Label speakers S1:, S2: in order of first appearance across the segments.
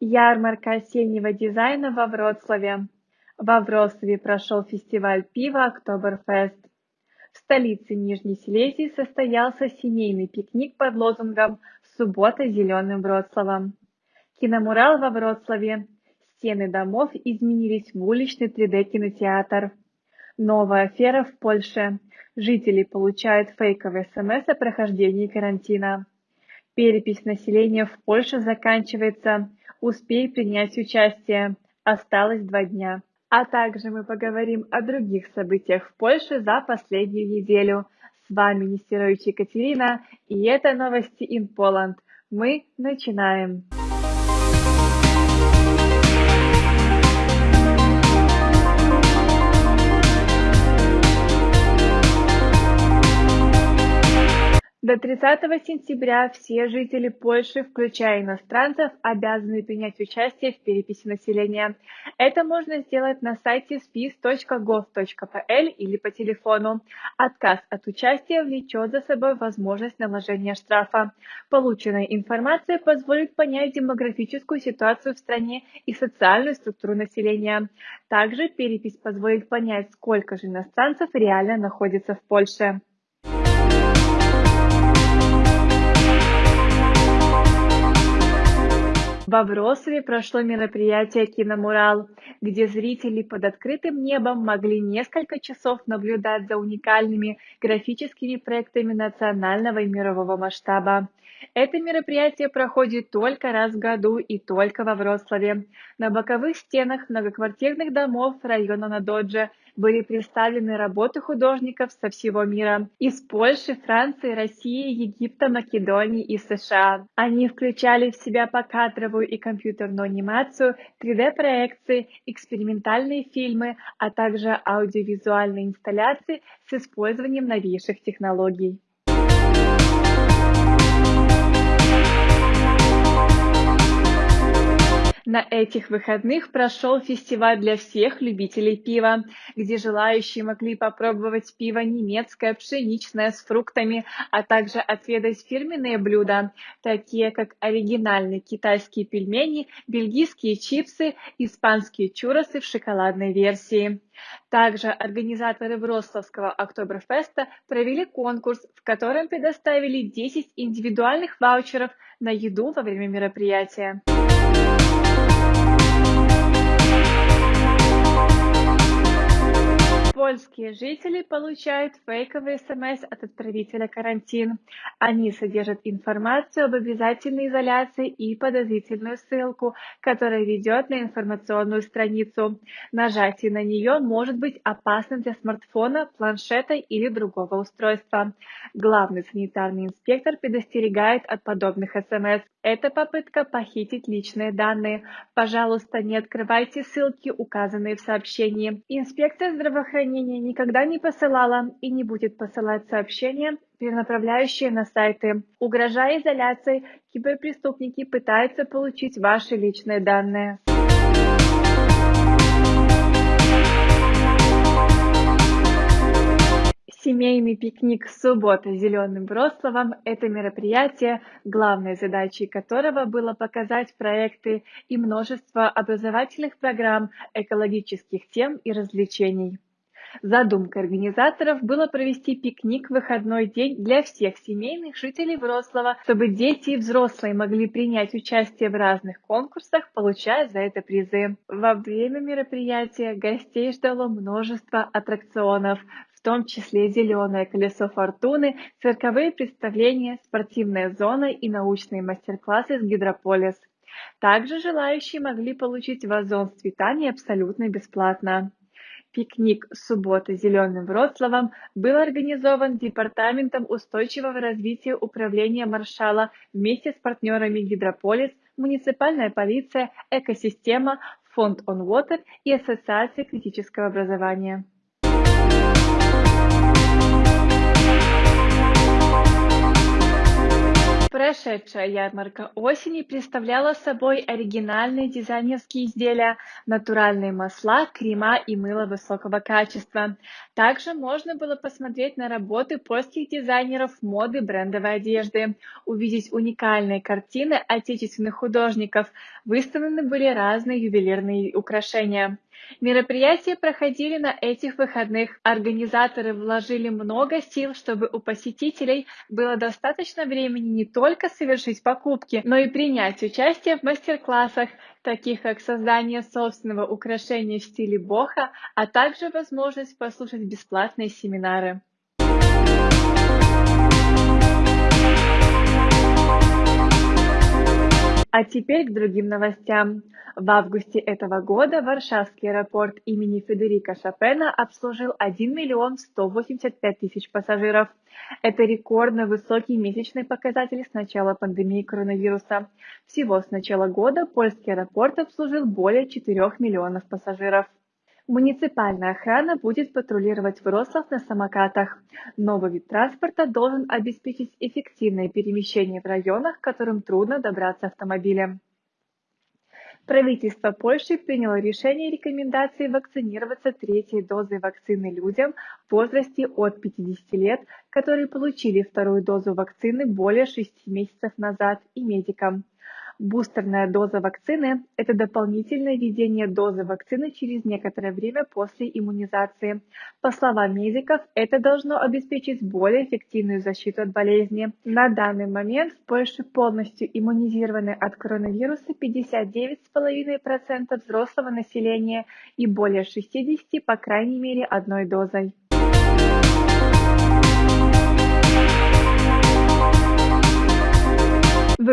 S1: Ярмарка осеннего дизайна во Вроцлаве. Во Вроцлаве прошел фестиваль пива «Октоберфест». В столице Нижней Силезии состоялся семейный пикник под лозунгом «Суббота зеленым Вроцлавом». Киномурал во Вроцлаве. Стены домов изменились в уличный 3D-кинотеатр. Новая афера в Польше. Жители получают фейковые смс о прохождении карантина. Перепись населения в Польше заканчивается. Успей принять участие. Осталось два дня. А также мы поговорим о других событиях в Польше за последнюю неделю. С вами Нестерович Екатерина, и это новости in Poland. Мы начинаем. До 30 сентября все жители Польши, включая иностранцев, обязаны принять участие в переписи населения. Это можно сделать на сайте spis.gov.pl или по телефону. Отказ от участия влечет за собой возможность наложения штрафа. Полученная информация позволит понять демографическую ситуацию в стране и социальную структуру населения. Также перепись позволит понять, сколько же иностранцев реально находится в Польше. Во Вроцлаве прошло мероприятие «Киномурал», где зрители под открытым небом могли несколько часов наблюдать за уникальными графическими проектами национального и мирового масштаба. Это мероприятие проходит только раз в году и только во Вроцлаве. На боковых стенах многоквартирных домов района Надоджа были представлены работы художников со всего мира – из Польши, Франции, России, Египта, Македонии и США. Они включали в себя покадровую и компьютерную анимацию, 3D-проекции, экспериментальные фильмы, а также аудиовизуальные инсталляции с использованием новейших технологий. На этих выходных прошел фестиваль для всех любителей пива, где желающие могли попробовать пиво немецкое, пшеничное, с фруктами, а также отведать фирменные блюда, такие как оригинальные китайские пельмени, бельгийские чипсы, испанские чуросы в шоколадной версии. Также организаторы Вроцлавского Октоберфеста провели конкурс, в котором предоставили 10 индивидуальных ваучеров на еду во время мероприятия. Польские жители получают фейковый СМС от отправителя карантин. Они содержат информацию об обязательной изоляции и подозрительную ссылку, которая ведет на информационную страницу. Нажатие на нее может быть опасным для смартфона, планшета или другого устройства. Главный санитарный инспектор предостерегает от подобных СМС. Это попытка похитить личные данные. Пожалуйста, не открывайте ссылки, указанные в сообщении. Инспекция здравоохранения никогда не посылала и не будет посылать сообщения, перенаправляющие на сайты. Угрожая изоляцией, киберпреступники пытаются получить ваши личные данные. Семейный пикник «Суббота зеленым Вроцлавом» – это мероприятие, главной задачей которого было показать проекты и множество образовательных программ, экологических тем и развлечений. Задумкой организаторов было провести пикник в выходной день для всех семейных жителей Вроцлава, чтобы дети и взрослые могли принять участие в разных конкурсах, получая за это призы. Во время мероприятия гостей ждало множество аттракционов, в том числе «Зеленое колесо фортуны», цирковые представления, спортивная зона и научные мастер-классы с Гидрополис. Также желающие могли получить вазон с цветами абсолютно бесплатно. Пикник «Суббота зеленым Вроцлавом» был организован Департаментом устойчивого развития управления Маршала вместе с партнерами Гидрополис, муниципальная полиция, экосистема, фонд On Water и Ассоциация критического образования. Прошедшая ярмарка осени представляла собой оригинальные дизайнерские изделия, натуральные масла, крема и мыло высокого качества. Также можно было посмотреть на работы польских дизайнеров моды брендовой одежды, увидеть уникальные картины отечественных художников, выставлены были разные ювелирные украшения. Мероприятия проходили на этих выходных. Организаторы вложили много сил, чтобы у посетителей было достаточно времени не только совершить покупки, но и принять участие в мастер-классах, таких как создание собственного украшения в стиле боха, а также возможность послушать бесплатные семинары. А теперь к другим новостям. В августе этого года Варшавский аэропорт имени Федерика Шопена обслужил 1 миллион 185 тысяч пассажиров. Это рекордно высокий месячный показатель с начала пандемии коронавируса. Всего с начала года польский аэропорт обслужил более 4 миллионов пассажиров. Муниципальная охрана будет патрулировать Вроцлав на самокатах. Новый вид транспорта должен обеспечить эффективное перемещение в районах, которым трудно добраться автомобилем. Правительство Польши приняло решение рекомендации вакцинироваться третьей дозой вакцины людям в возрасте от 50 лет, которые получили вторую дозу вакцины более 6 месяцев назад, и медикам. Бустерная доза вакцины – это дополнительное введение дозы вакцины через некоторое время после иммунизации. По словам медиков, это должно обеспечить более эффективную защиту от болезни. На данный момент в Польше полностью иммунизированы от коронавируса 59,5% взрослого населения и более 60% по крайней мере одной дозой.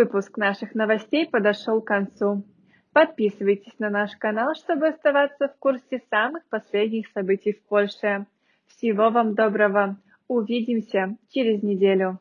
S1: Выпуск наших новостей подошел к концу. Подписывайтесь на наш канал, чтобы оставаться в курсе самых последних событий в Польше. Всего вам доброго. Увидимся через неделю.